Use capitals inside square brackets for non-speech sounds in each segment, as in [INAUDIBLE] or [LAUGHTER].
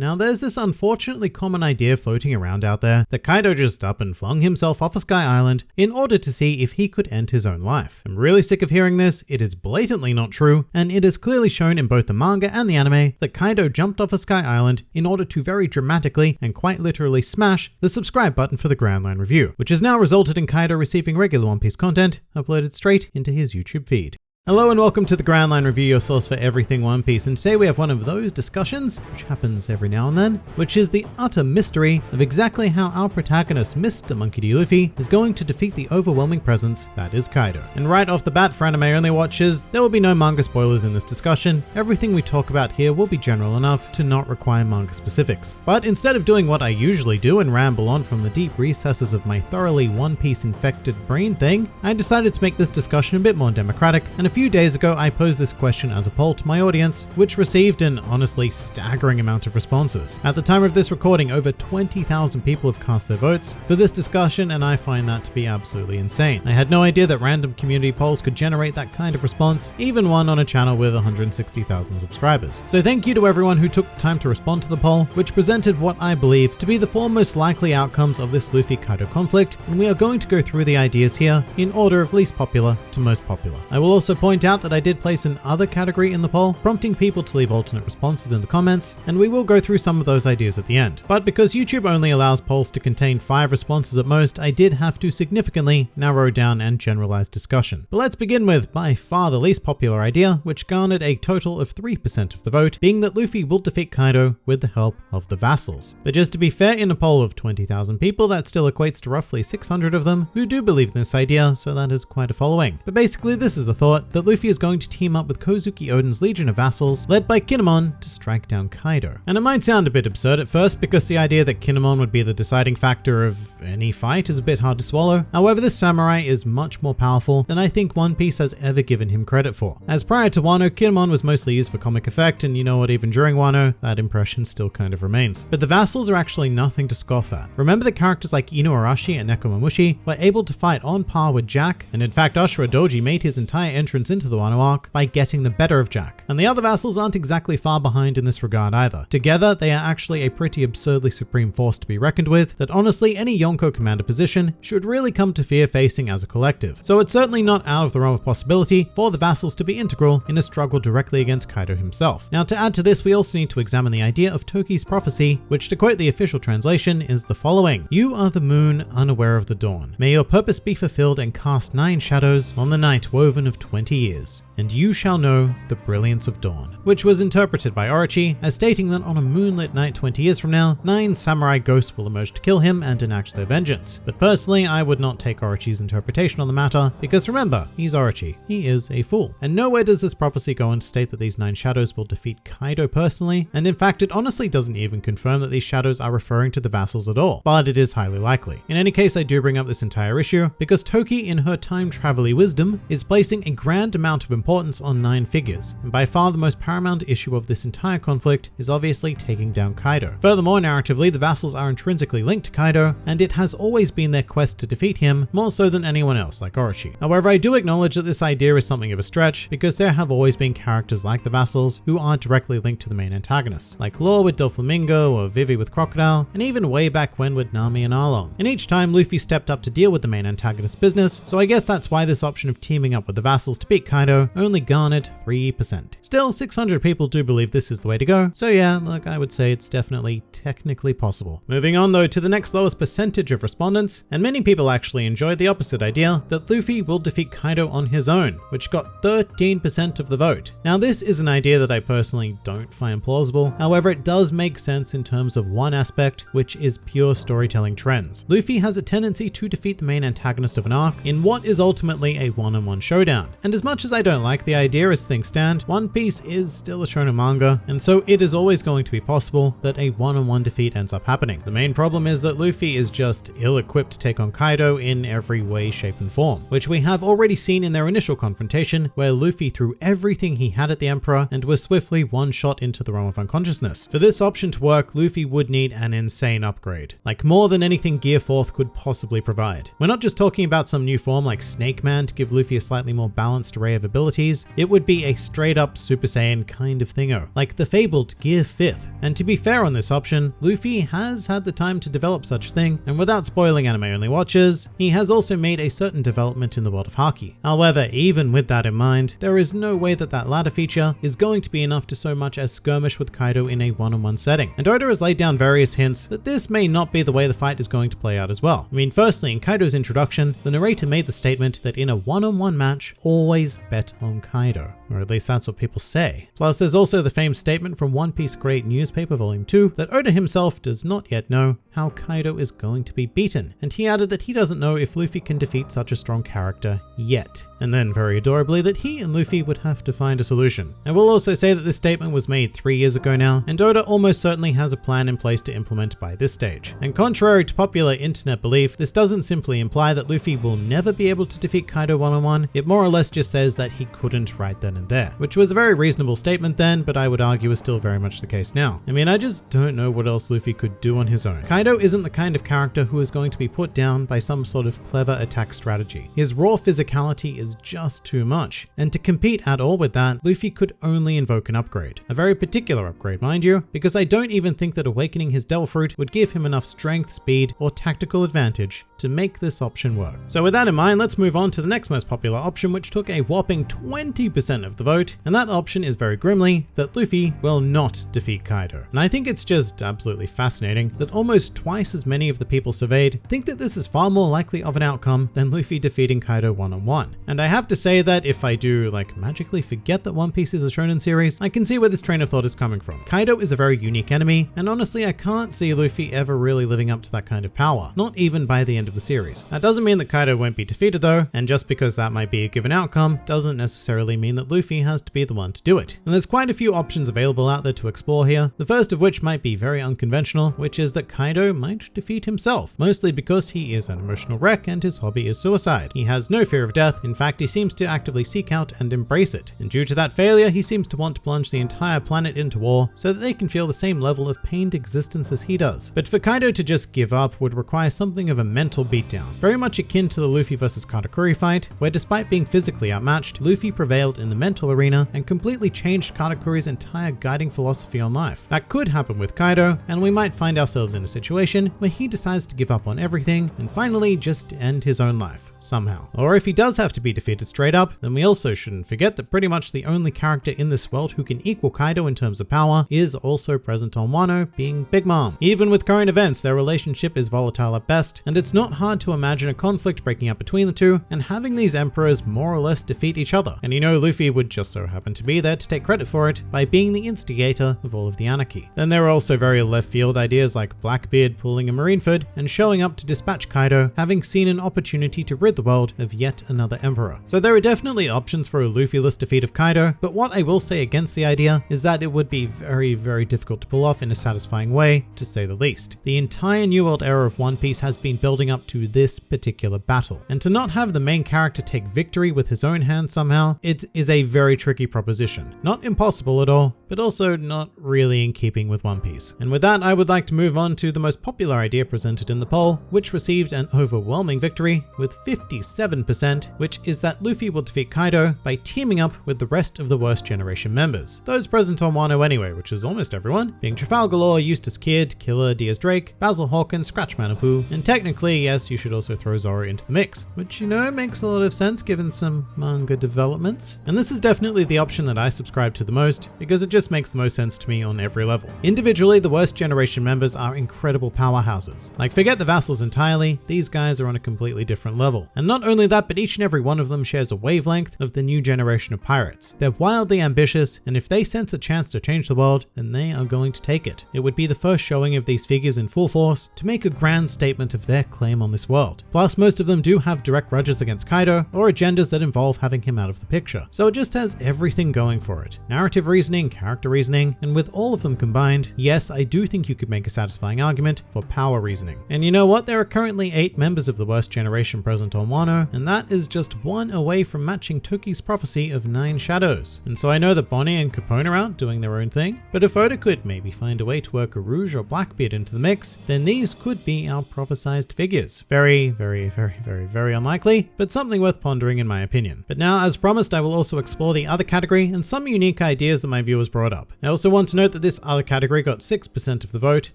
Now there's this unfortunately common idea floating around out there that Kaido just up and flung himself off a Sky Island in order to see if he could end his own life. I'm really sick of hearing this, it is blatantly not true, and it is clearly shown in both the manga and the anime that Kaido jumped off a Sky Island in order to very dramatically and quite literally smash the subscribe button for the Grand Line review, which has now resulted in Kaido receiving regular One Piece content uploaded straight into his YouTube feed. Hello and welcome to the Grand Line Review, your source for everything One Piece, and today we have one of those discussions, which happens every now and then, which is the utter mystery of exactly how our protagonist, Mr. Monkey D. Luffy, is going to defeat the overwhelming presence that is Kaido. And right off the bat for anime only watchers, there will be no manga spoilers in this discussion, everything we talk about here will be general enough to not require manga specifics. But instead of doing what I usually do and ramble on from the deep recesses of my thoroughly One Piece infected brain thing, I decided to make this discussion a bit more democratic, and a few days ago, I posed this question as a poll to my audience, which received an honestly staggering amount of responses. At the time of this recording, over 20,000 people have cast their votes for this discussion, and I find that to be absolutely insane. I had no idea that random community polls could generate that kind of response, even one on a channel with 160,000 subscribers. So thank you to everyone who took the time to respond to the poll, which presented what I believe to be the four most likely outcomes of this Luffy-Kaido conflict, and we are going to go through the ideas here in order of least popular to most popular. I will also point point out that I did place an other category in the poll, prompting people to leave alternate responses in the comments, and we will go through some of those ideas at the end. But because YouTube only allows polls to contain five responses at most, I did have to significantly narrow down and generalize discussion. But let's begin with by far the least popular idea, which garnered a total of 3% of the vote, being that Luffy will defeat Kaido with the help of the vassals. But just to be fair, in a poll of 20,000 people, that still equates to roughly 600 of them who do believe in this idea, so that is quite a following. But basically this is the thought that Luffy is going to team up with Kozuki Oden's Legion of Vassals, led by Kinemon, to strike down Kaido. And it might sound a bit absurd at first because the idea that Kinemon would be the deciding factor of any fight is a bit hard to swallow. However, this samurai is much more powerful than I think One Piece has ever given him credit for. As prior to Wano, Kinemon was mostly used for comic effect, and you know what, even during Wano, that impression still kind of remains. But the Vassals are actually nothing to scoff at. Remember that characters like Inuarashi and Nekomamushi were able to fight on par with Jack, and in fact Ashura Doji made his entire entrance into the arc by getting the better of Jack. And the other vassals aren't exactly far behind in this regard either. Together, they are actually a pretty absurdly supreme force to be reckoned with that honestly any Yonko commander position should really come to fear facing as a collective. So it's certainly not out of the realm of possibility for the vassals to be integral in a struggle directly against Kaido himself. Now to add to this, we also need to examine the idea of Toki's prophecy, which to quote the official translation is the following. You are the moon unaware of the dawn. May your purpose be fulfilled and cast nine shadows on the night woven of 20 years and you shall know the brilliance of dawn, which was interpreted by Orochi as stating that on a moonlit night 20 years from now, nine samurai ghosts will emerge to kill him and enact their vengeance. But personally, I would not take Orochi's interpretation on the matter, because remember, he's Orochi, he is a fool. And nowhere does this prophecy go on to state that these nine shadows will defeat Kaido personally, and in fact it honestly doesn't even confirm that these shadows are referring to the vassals at all, but it is highly likely. In any case, I do bring up this entire issue because Toki in her time travel wisdom is placing a grand amount of importance on nine figures, and by far the most paramount issue of this entire conflict is obviously taking down Kaido. Furthermore, narratively, the vassals are intrinsically linked to Kaido, and it has always been their quest to defeat him more so than anyone else like Orochi. However, I do acknowledge that this idea is something of a stretch because there have always been characters like the vassals who aren't directly linked to the main antagonist, like Law with Doflamingo or Vivi with Crocodile, and even way back when with Nami and Arlong. And each time Luffy stepped up to deal with the main antagonist business, so I guess that's why this option of teaming up with the vassals to beat Kaido only garnered 3%. Still, 600 people do believe this is the way to go, so yeah, look, I would say it's definitely technically possible. Moving on though to the next lowest percentage of respondents, and many people actually enjoyed the opposite idea that Luffy will defeat Kaido on his own, which got 13% of the vote. Now this is an idea that I personally don't find plausible, however it does make sense in terms of one aspect, which is pure storytelling trends. Luffy has a tendency to defeat the main antagonist of an arc in what is ultimately a one-on-one -on -one showdown, and as much as I don't like the idea as things stand, One Piece is still a shonen manga, and so it is always going to be possible that a one-on-one -on -one defeat ends up happening. The main problem is that Luffy is just ill-equipped to take on Kaido in every way, shape, and form, which we have already seen in their initial confrontation, where Luffy threw everything he had at the Emperor and was swiftly one-shot into the realm of unconsciousness. For this option to work, Luffy would need an insane upgrade, like more than anything Gear 4th could possibly provide. We're not just talking about some new form like Snake Man to give Luffy a slightly more balanced array of abilities it would be a straight up Super Saiyan kind of thingo, like the fabled Gear 5th. And to be fair on this option, Luffy has had the time to develop such a thing, and without spoiling anime only watchers, he has also made a certain development in the world of Haki. However, even with that in mind, there is no way that that latter feature is going to be enough to so much as skirmish with Kaido in a one-on-one -on -one setting. And Oda has laid down various hints that this may not be the way the fight is going to play out as well. I mean, firstly, in Kaido's introduction, the narrator made the statement that in a one-on-one -on -one match, always bet on Kaido or at least that's what people say. Plus, there's also the famed statement from One Piece Great Newspaper Volume 2 that Oda himself does not yet know how Kaido is going to be beaten, and he added that he doesn't know if Luffy can defeat such a strong character yet. And then, very adorably, that he and Luffy would have to find a solution. I will also say that this statement was made three years ago now, and Oda almost certainly has a plan in place to implement by this stage. And contrary to popular internet belief, this doesn't simply imply that Luffy will never be able to defeat Kaido one-on-one, -on -one, it more or less just says that he couldn't right then and there, which was a very reasonable statement then, but I would argue is still very much the case now. I mean, I just don't know what else Luffy could do on his own. Kaido isn't the kind of character who is going to be put down by some sort of clever attack strategy. His raw physicality is just too much, and to compete at all with that, Luffy could only invoke an upgrade. A very particular upgrade, mind you, because I don't even think that awakening his Devil Fruit would give him enough strength, speed, or tactical advantage to make this option work. So with that in mind, let's move on to the next most popular option, which took a whopping 20% of the vote, and that option is very grimly that Luffy will not defeat Kaido. And I think it's just absolutely fascinating that almost twice as many of the people surveyed think that this is far more likely of an outcome than Luffy defeating Kaido one-on-one. -on -one. And I have to say that if I do like magically forget that One Piece is a shonen series, I can see where this train of thought is coming from. Kaido is a very unique enemy, and honestly I can't see Luffy ever really living up to that kind of power, not even by the end of the series. That doesn't mean that Kaido won't be defeated though, and just because that might be a given outcome doesn't necessarily mean that Luffy has to be the one to do it. And there's quite a few options available out there to explore here, the first of which might be very unconventional, which is that Kaido might defeat himself, mostly because he is an emotional wreck and his hobby is suicide. He has no fear of death, in fact he seems to actively seek out and embrace it, and due to that failure he seems to want to plunge the entire planet into war so that they can feel the same level of pained existence as he does. But for Kaido to just give up would require something of a mental beatdown, very much akin to the Luffy vs Katakuri fight, where despite being physically outmatched, Luffy prevailed in the mental arena and completely changed Katakuri's entire guiding philosophy on life. That could happen with Kaido, and we might find ourselves in a situation where he decides to give up on everything and finally just end his own life, somehow. Or if he does have to be defeated straight up, then we also shouldn't forget that pretty much the only character in this world who can equal Kaido in terms of power is also present on Wano, being Big Mom. Even with current events, their relationship is volatile at best, and it's not hard to imagine a conflict breaking up between the two and having these emperors more or less defeat each other. And you know Luffy would just so happen to be there to take credit for it by being the instigator of all of the anarchy. Then there are also very left field ideas like Blackbeard pulling a Marineford and showing up to dispatch Kaido, having seen an opportunity to rid the world of yet another emperor. So there are definitely options for a Luffy-less defeat of Kaido, but what I will say against the idea is that it would be very, very difficult to pull off in a satisfying way, to say the least. The entire New World era of One Piece has been building up to this particular battle, and to not have the main character take victory with his own hand somehow, it is a very tricky proposition. Not impossible at all, but also not really in keeping with One Piece. And with that, I would like to move on to the most popular idea presented in the poll, which received an overwhelming victory with 57%, which is that Luffy will defeat Kaido by teaming up with the rest of the Worst Generation members. Those present on Wano anyway, which is almost everyone, being Trafalgar Law, Eustass Kid, Killer, Diaz Drake, Basil Hawkins, Scratchmen Apoo, and technically, yes, you should also throw Zoro into the mix, which you know makes a lot of sense given some manga developments. And this is definitely the option that I subscribe to the most because it just makes the most sense to me on every level. Individually, the Worst Generation members are incredible powerhouses. Like forget the vassals entirely, these guys are on a completely different level. And not only that, but each and every one of them shares a wavelength of the new generation of pirates. They're wildly ambitious, and if they sense a chance to change the world, then they are going to take it. It would be the first showing of these figures in full force to make a grand statement of their claim on this world. Plus, most of them do have direct grudges against Kaido or agendas that involve having him out of the picture. So it just has everything going for it. Narrative reasoning, character reasoning, and with all of them combined, yes, I do think you could make a satisfying argument for power reasoning. And you know what? There are currently eight members of the worst generation present on Wano, and that is just one away from matching Toki's prophecy of nine shadows. And so I know that Bonney and Capone are out doing their own thing, but if Oda could maybe find a way to work Urouge or Blackbeard into the mix, then these could be our prophesized figures. Very, very, very, very, very unlikely, but something worth pondering in my opinion. But now, as promised, I will also explore the other category and some unique ideas that my viewers brought up. I also want to note that this other category got 6% of the vote,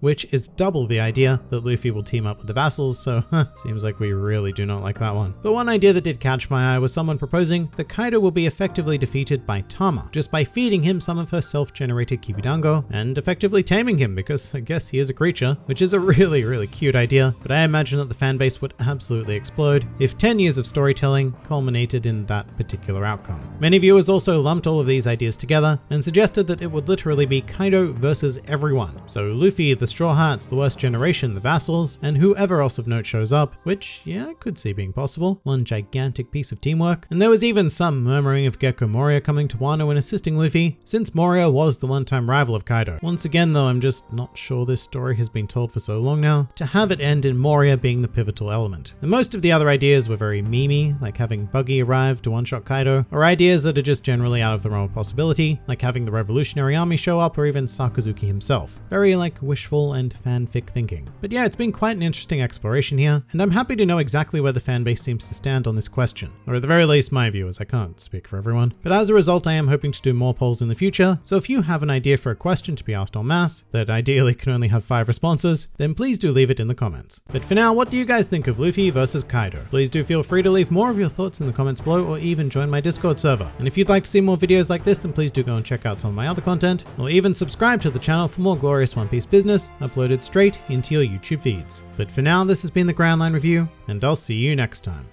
which is double the idea that Luffy will team up with the vassals, so [LAUGHS] seems like we really do not like that one. But one idea that did catch my eye was someone proposing that Kaido will be effectively defeated by Tama, just by feeding him some of her self-generated Kibidango and effectively taming him because I guess he is a creature, which is a [LAUGHS] really, really cute idea, but I imagine that the fanbase would absolutely explode if 10 years of storytelling culminated in that particular outcome. Many viewers also lumped all of these ideas together and suggested that it would literally be Kaido versus everyone. So Luffy, the Straw Hats, the Worst Generation, the Vassals, and whoever else of note shows up, which, yeah, I could see being possible. One gigantic piece of teamwork. And there was even some murmuring of Gecko Moria coming to Wano and assisting Luffy, since Moria was the one-time rival of Kaido. Once again though, I'm just not sure this story has been told for so long now, to have it end in Moria being the pivotal element. And most of the other ideas were very memey, like having Buggy arrive to one-shot Kaido, or ideas that are just generally out of the realm of possibility, like having the Revolutionary Army show up or even Sakazuki himself. Very like wishful and fanfic thinking. But yeah, it's been quite an interesting exploration here, and I'm happy to know exactly where the fanbase seems to stand on this question, or at the very least my viewers, I can't speak for everyone. But as a result, I am hoping to do more polls in the future, so if you have an idea for a question to be asked en masse, that ideally can only have five responses, then please do leave it in the comments. But for now, what do you guys think of Luffy versus Kaido? Please do feel free to leave more of your thoughts in the comments below or even join my Discord server. And if you'd like to see more videos like this, then please do go and check out some of my other content, or even subscribe to the channel for more glorious One Piece business uploaded straight into your YouTube feeds. But for now, this has been the Grand Line Review, and I'll see you next time.